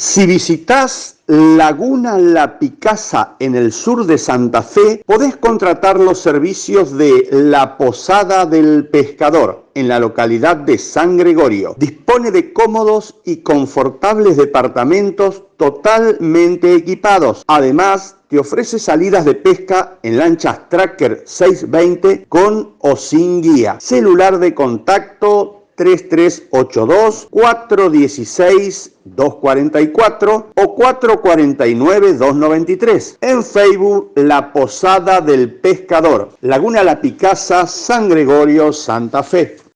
Si visitas Laguna La Picasa en el sur de Santa Fe, podés contratar los servicios de La Posada del Pescador en la localidad de San Gregorio. Dispone de cómodos y confortables departamentos totalmente equipados. Además, te ofrece salidas de pesca en lanchas Tracker 620 con o sin guía. Celular de contacto 3382 416 244 o 449 293. En Facebook La Posada del Pescador, Laguna La Picasa, San Gregorio, Santa Fe.